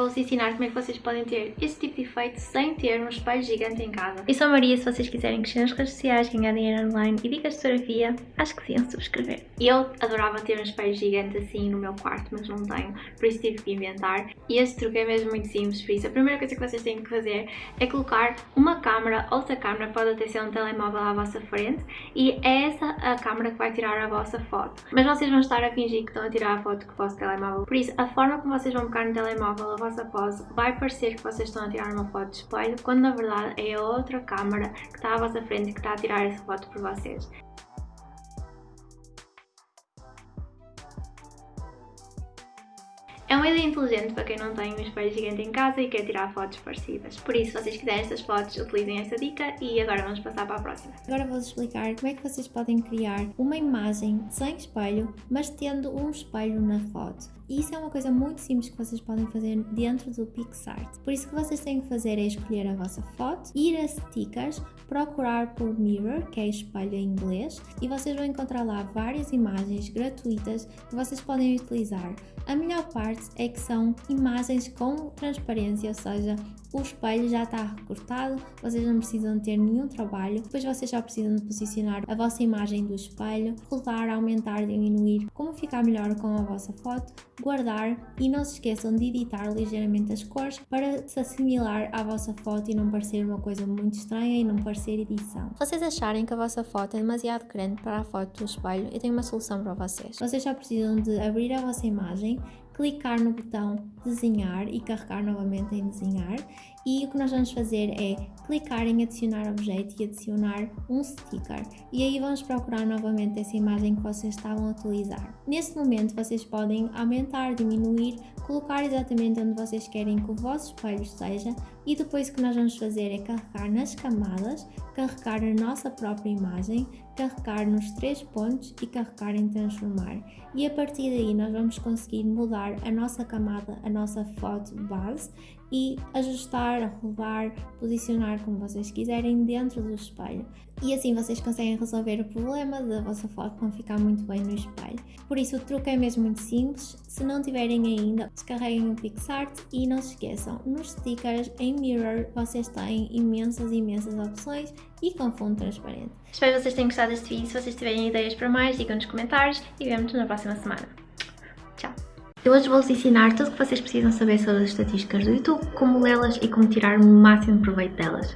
vou-vos ensinar como é que vocês podem ter este tipo de efeito sem ter um espelho gigante em casa. Eu sou a Maria, se vocês quiserem crescer nas redes sociais, ganhar dinheiro online e dicas de fotografia, acho que sim, subscrever. Eu adorava ter um espelho gigante assim no meu quarto, mas não tenho, por isso tive que inventar. E este truque é mesmo muito simples, por isso a primeira coisa que vocês têm que fazer é colocar uma câmera, outra câmera, pode até ser um telemóvel à vossa frente, e é essa a câmera que vai tirar a vossa foto. Mas vocês vão estar a fingir que estão a tirar a foto com o vosso telemóvel. Por isso, a forma como vocês vão pegar no telemóvel a vossa pose vai parecer que vocês estão a tirar uma foto de espelho, quando na verdade é outra câmera que está à vossa frente que está a tirar essa foto por vocês. É uma ideia inteligente para quem não tem um espelho gigante em casa e quer tirar fotos parecidas. Por isso, se vocês quiserem estas fotos, utilizem esta dica e agora vamos passar para a próxima. Agora vou-vos explicar como é que vocês podem criar uma imagem sem espelho, mas tendo um espelho na foto. E isso é uma coisa muito simples que vocês podem fazer dentro do PixArt. Por isso que vocês têm que fazer é escolher a vossa foto, ir a stickers, procurar por mirror, que é espelho em inglês, e vocês vão encontrar lá várias imagens gratuitas que vocês podem utilizar. A melhor parte é que são imagens com transparência, ou seja, o espelho já está recortado, vocês não precisam ter nenhum trabalho, depois vocês só precisam de posicionar a vossa imagem do espelho, rodar, aumentar, diminuir, como ficar melhor com a vossa foto, guardar e não se esqueçam de editar ligeiramente as cores para se assimilar à vossa foto e não parecer uma coisa muito estranha e não parecer edição. Se vocês acharem que a vossa foto é demasiado grande para a foto do espelho, eu tenho uma solução para vocês. Vocês só precisam de abrir a vossa imagem, clicar no botão desenhar e carregar novamente em desenhar e o que nós vamos fazer é clicar em adicionar objeto e adicionar um sticker e aí vamos procurar novamente essa imagem que vocês estavam a utilizar. Nesse momento vocês podem aumentar, diminuir, colocar exatamente onde vocês querem que o vosso espelho esteja e depois o que nós vamos fazer é carregar nas camadas, carregar a nossa própria imagem, carregar nos três pontos e carregar em transformar. E a partir daí nós vamos conseguir mudar a nossa camada, a nossa foto base e ajustar, arrolar, posicionar como vocês quiserem dentro do espelho. E assim vocês conseguem resolver o problema da vossa foto não ficar muito bem no espelho. Por isso o truque é mesmo muito simples, se não tiverem ainda, descarreguem o PixArt e não se esqueçam, nos stickers em Mirror vocês têm imensas, imensas opções e com fundo transparente. Espero que vocês tenham gostado deste vídeo, se vocês tiverem ideias para mais, digam nos comentários e vemos-nos na próxima semana. Eu hoje vou-vos ensinar tudo o que vocês precisam saber sobre as estatísticas do YouTube, como lê-las e como tirar o máximo proveito delas.